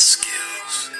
skills.